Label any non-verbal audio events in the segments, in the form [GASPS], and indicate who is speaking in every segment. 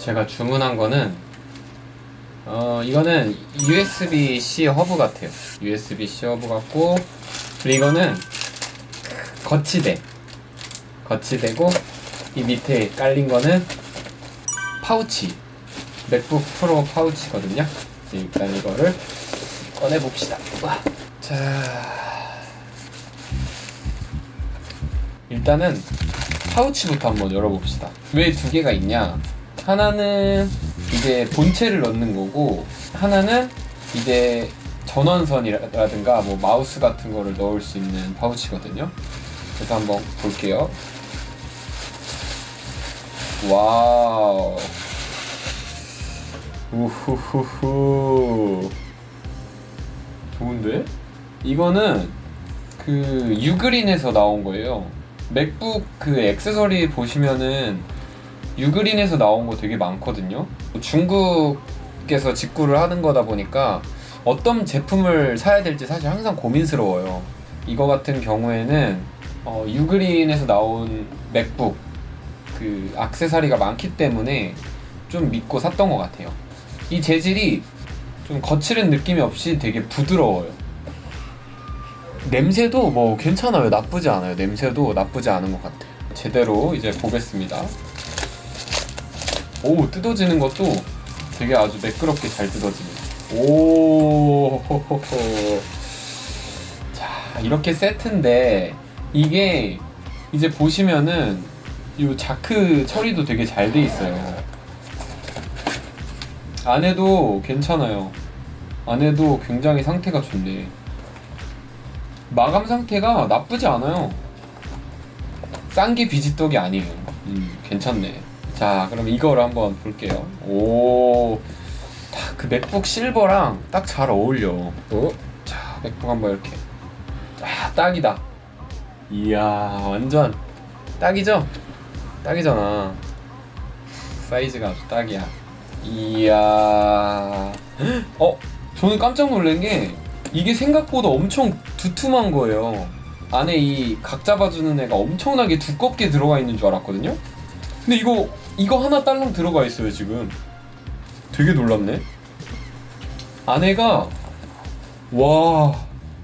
Speaker 1: 제가 주문한 거는 어 이거는 USB-C 허브 같아요. USB-C 허브 같고 그리고 이거는 거치대. 거치대고 이 밑에 깔린 거는 파우치. 맥북 프로 파우치거든요. 일단 이거를 꺼내 봅시다. 자. 일단은 파우치부터 한번 열어봅시다. 왜 두 개가 있냐? 하나는 이제 본체를 넣는 거고, 하나는 이제 전원선이라든가 뭐 마우스 같은 거를 넣을 수 있는 파우치거든요. 그래서 한번 볼게요. 와우. 우후후후. 좋은데? 이거는 그 유그린에서 나온 거예요. 맥북 그 액세서리 보시면은 유그린에서 나온 거 되게 많거든요. 중국에서 직구를 하는 거다 보니까 어떤 제품을 사야 될지 사실 항상 고민스러워요. 이거 같은 경우에는 어, 유그린에서 나온 맥북 그 액세서리가 많기 때문에 좀 믿고 샀던 것 같아요. 이 재질이 좀 거칠은 느낌이 없이 되게 부드러워요. 냄새도 뭐 괜찮아요. 나쁘지 않아요. 냄새도 나쁘지 않은 것 같아요. 제대로 이제 보겠습니다. 오, 뜯어지는 것도 되게 아주 매끄럽게 잘 뜯어집니다. 오. [LAUGHS] 자, 이렇게 세트인데 이게 이제 보시면은 이 자크 처리도 되게 잘 돼 있어요. 안에도 괜찮아요. 안에도 굉장히 상태가 좋네. 마감 상태가 나쁘지 않아요. 싼 게 비지떡이 아니에요. 음, 괜찮네. 자, 그럼 이거를 한번 볼게요. 오, 딱그 맥북 실버랑 딱 잘 어울려. 어? 자, 맥북 한번 이렇게. 아, 딱이다. 이야, 완전 딱이죠? 딱이잖아. 사이즈가 아주 딱이야. 이야. 어? 저는 깜짝 놀란 게 이게 생각보다 엄청 두툼한 거예요. 안에 이 각 잡아주는 애가 엄청나게 두껍게 들어가 있는 줄 알았거든요. 근데 이거 이거 하나 딸랑 들어가 있어요 지금. 되게 놀랍네. 안에가 와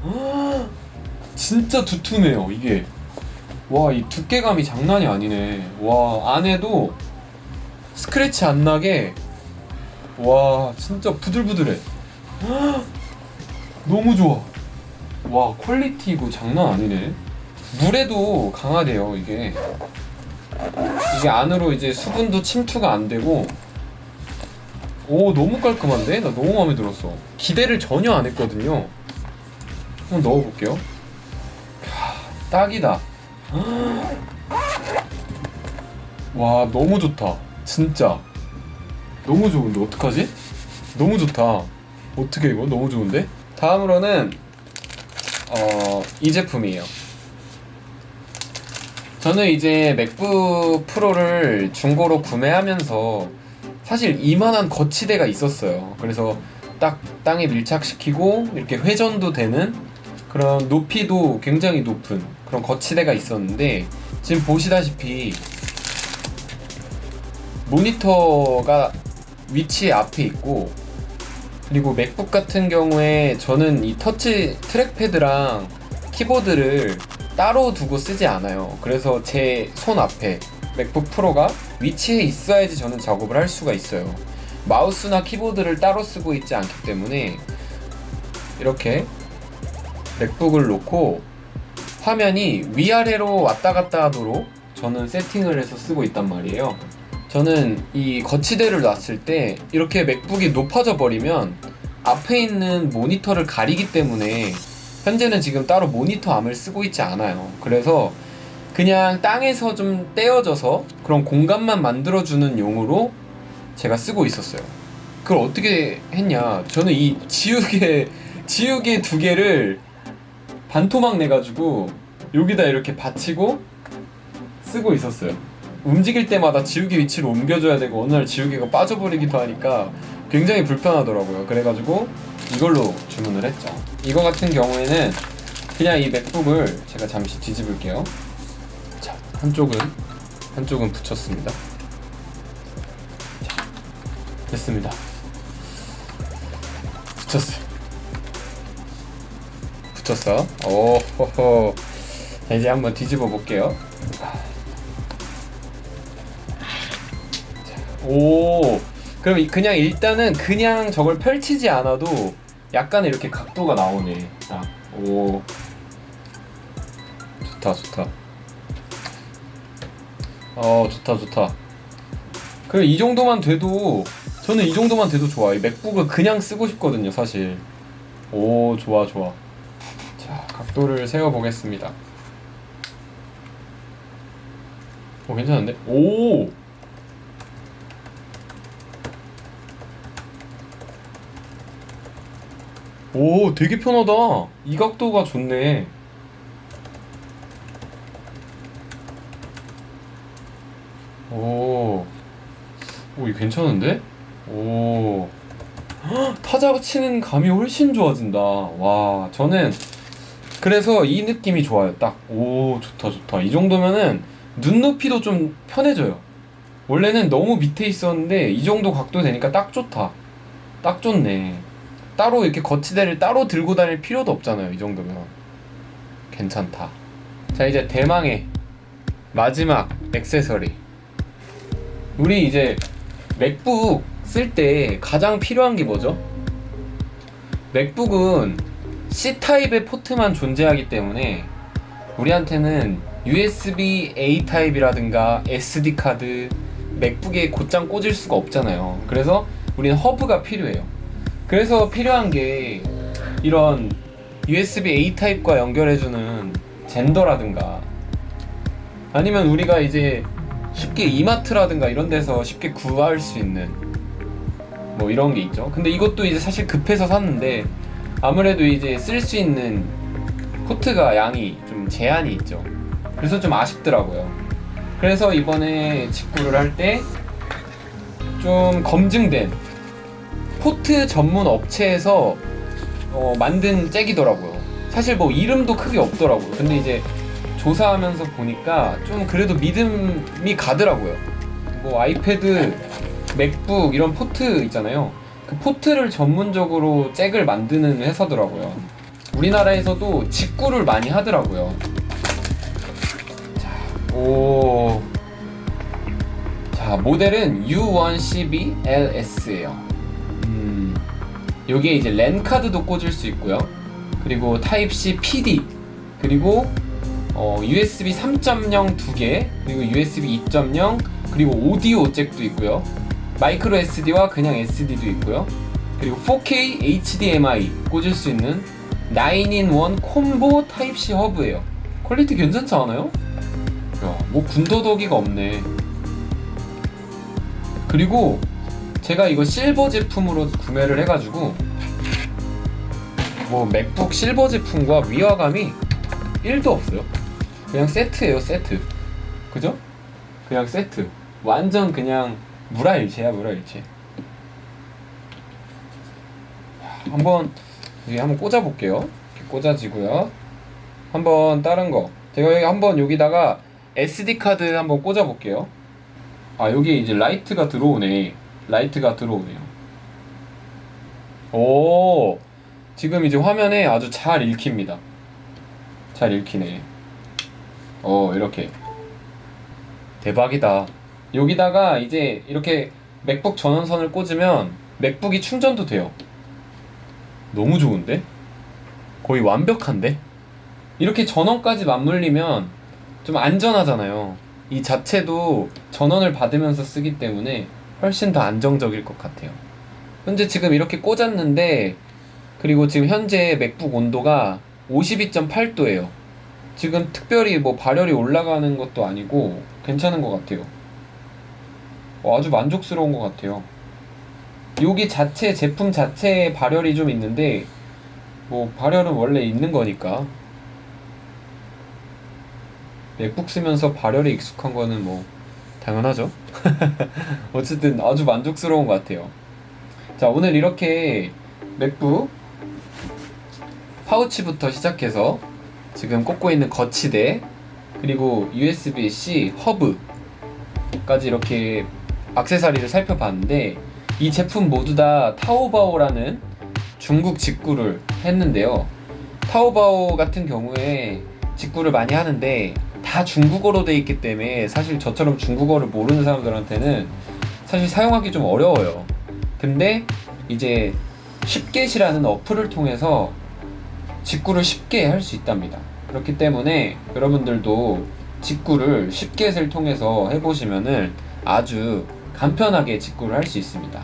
Speaker 1: [GASPS] 진짜 두툼해요 이게. 와 이 두께감이 장난이 아니네. 와 안에도 스크래치 안 나게 와 진짜 부들부들해. [GASPS] 너무 좋아. 와 quality 이거 장난 아니네. 물에도 강하대요 이게. 이게 안으로 이제 수분도 침투가 안 되고. 오 너무 깔끔한데? 나 너무 마음에 들었어. 기대를 전혀 안 했거든요. 한번 넣어볼게요. 캬, 딱이다. [GASPS] 와 너무 좋다. 진짜. 너무 좋은데 어떡하지? 너무 좋다. 어떻게 이거 너무 좋은데? 다음으로는 어, 이 제품이에요. 저는 이제 맥북 프로를 중고로 구매하면서 사실 이만한 거치대가 있었어요. 그래서 딱 땅에 밀착시키고 이렇게 회전도 되는 그런 높이도 굉장히 높은 그런 거치대가 있었는데 지금 보시다시피 모니터가 위치 앞에 있고 그리고 맥북 같은 경우에 저는 이 터치 트랙패드랑 키보드를 따로 두고 쓰지 않아요. 그래서 제 손 앞에 맥북 프로가 위치해 있어야지 저는 작업을 할 수가 있어요. 마우스나 키보드를 따로 쓰고 있지 않기 때문에 이렇게 맥북을 놓고 화면이 위아래로 왔다 갔다 하도록 저는 세팅을 해서 쓰고 있단 말이에요. 저는 이 거치대를 놨을 때 이렇게 맥북이 높아져 버리면 앞에 있는 모니터를 가리기 때문에 현재는 지금 따로 모니터 암을 쓰고 있지 않아요. 그래서 그냥 땅에서 좀 떼어져서 그런 공간만 만들어주는 용으로 제가 쓰고 있었어요. 그걸 어떻게 했냐? 저는 이 지우개, [LAUGHS] 지우개 두 개를 반토막 내가지고 여기다 이렇게 받치고 쓰고 있었어요. 움직일 때마다 지우개 위치를 옮겨줘야 되고 어느 날 지우개가 빠져버리기도 하니까 굉장히 불편하더라고요. 그래가지고 이걸로 주문을 했죠. 이거 같은 경우에는 그냥 이 맥북을 제가 잠시 뒤집을게요. 자, 한쪽은 한쪽은 붙였습니다. 자, 됐습니다. 붙였어요. 붙였어. 오호호. 자, 이제 한번 뒤집어 볼게요. 오. 그럼 이- 그냥 일단은 그냥 저걸 펼치지 않아도 약간 이렇게 각도가 나오네. 자, 오. 좋다, 좋다. 어, 좋다, 좋다. 그래, 이 정도만 돼도, 저는 이 정도만 돼도 좋아. 이 맥북을 그냥 쓰고 싶거든요, 사실. 오, 좋아, 좋아. 자, 각도를 세워보겠습니다. 오, 괜찮은데? 오! 오, 되게 편하다. 이 각도가 좋네. 오, 오, 이 괜찮은데? 오, 헉, 타자가 치는 감이 훨씬 좋아진다. 와, 저는 그래서 이 느낌이 좋아요. 딱, 오, 좋다, 좋다. 이 정도면은 눈높이도 좀 편해져요. 원래는 너무 밑에 있었는데 이 정도 각도 되니까 딱 좋다. 딱 좋네. 따로 이렇게 거치대를 따로 들고 다닐 필요도 없잖아요. 이 정도면. 괜찮다. 자, 이제 대망의 마지막 액세서리. 우리 이제 맥북 쓸 때 가장 필요한 게 뭐죠? 맥북은 C 타입의 포트만 존재하기 때문에 우리한테는 USB A 타입이라든가 SD 카드 맥북에 곧장 꽂을 수가 없잖아요. 그래서 우리는 허브가 필요해요. 그래서 필요한 게 이런 USB A 타입과 연결해주는 젠더라든가 아니면 우리가 이제 쉽게 이마트라든가 이런 데서 쉽게 구할 수 있는 뭐 이런 게 있죠. 근데 이것도 이제 사실 급해서 샀는데 아무래도 이제 쓸 수 있는 포트가 양이 좀 제한이 있죠. 그래서 좀 아쉽더라고요. 그래서 이번에 직구를 할 때 좀 검증된 포트 전문 업체에서 어, 만든 잭이더라고요. 사실 뭐 이름도 크게 없더라고요. 근데 이제 조사하면서 보니까 좀 그래도 믿음이 가더라고요. 뭐 아이패드, 맥북 이런 포트 있잖아요. 그 포트를 전문적으로 잭을 만드는 회사더라고요. 우리나라에서도 직구를 많이 하더라고요. 자, 오. 자, 모델은 U112LS예요. 음, 여기에 이제 랜 카드도 꽂을 수 있고요. 그리고 타입 C PD 그리고 어, USB 3.0 두 개, 그리고 USB 2.0, 그리고 오디오 잭도 있고요. 마이크로 SD와 그냥 SD도 있고요. 그리고 4K HDMI 꽂을 수 있는 9in1 콤보 타입C 허브예요. quality 괜찮지 않아요? 야, 뭐 군더더기가 없네. 그리고 제가 이거 실버 제품으로 구매를 해가지고 뭐 맥북 실버 제품과 위화감이 1도 없어요. 그냥 세트예요, 세트. 그죠? 그냥 세트. 완전 그냥 물아일체야, 물아일체. 한번 여기 한번 꽂아 볼게요. 이렇게 꽂아지고요. 한번 다른 거. 제가 여기 한번 여기다가 SD 카드 한번 꽂아 볼게요. 아, 여기 이제 라이트가 들어오네. 라이트가 들어오네요. 오, 지금 이제 화면에 아주 잘 읽힙니다. 잘 읽히네. 어, 이렇게. 대박이다. 여기다가 이제 이렇게 맥북 전원선을 꽂으면 맥북이 충전도 돼요. 너무 좋은데? 거의 완벽한데? 이렇게 전원까지 맞물리면 좀 안전하잖아요. 이 자체도 전원을 받으면서 쓰기 때문에 훨씬 더 안정적일 것 같아요. 현재 지금 이렇게 꽂았는데 그리고 지금 현재 맥북 온도가 52.8도예요. 지금 특별히 뭐 발열이 올라가는 것도 아니고 괜찮은 것 같아요. 어, 아주 만족스러운 것 같아요. 여기 자체 제품 자체에 발열이 좀 있는데 뭐 발열은 원래 있는 거니까 맥북 쓰면서 발열에 익숙한 거는 뭐 당연하죠. [LAUGHS] 어쨌든 아주 만족스러운 것 같아요. 자 오늘 이렇게 맥북 파우치부터 시작해서 지금 꽂고 있는 거치대 그리고 USB-C 허브까지 이렇게 악세사리를 살펴봤는데 이 제품 모두 다 타오바오라는 중국 직구를 했는데요. 타오바오 같은 경우에 직구를 많이 하는데 다 중국어로 돼 있기 때문에 사실 저처럼 중국어를 모르는 사람들한테는 사실 사용하기 좀 어려워요. 근데 이제 쉽게시라는 어플을 통해서 직구를 쉽게 할 수 있답니다. 그렇기 때문에 여러분들도 직구를 쉽게를 통해서 해보시면은 아주 간편하게 직구를 할 수 있습니다.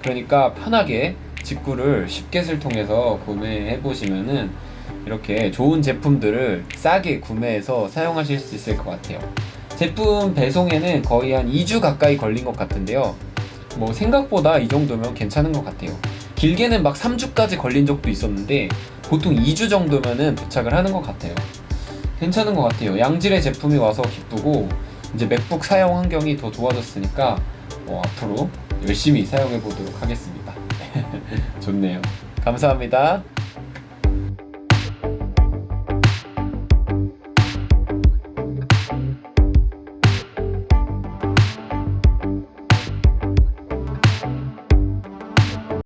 Speaker 1: 그러니까 편하게 직구를 쉽게를 통해서 구매해 보시면은 이렇게 좋은 제품들을 싸게 구매해서 사용하실 수 있을 것 같아요. 제품 배송에는 거의 한 2주 가까이 걸린 것 같은데요. 뭐 생각보다 이 정도면 괜찮은 것 같아요. 길게는 막 3주까지 걸린 적도 있었는데 보통 2주 정도면은 도착을 하는 것 같아요. 괜찮은 것 같아요. 양질의 제품이 와서 기쁘고 이제 맥북 사용 환경이 더 좋아졌으니까 어, 앞으로 열심히 사용해 보도록 하겠습니다. [LAUGHS] 좋네요. 감사합니다.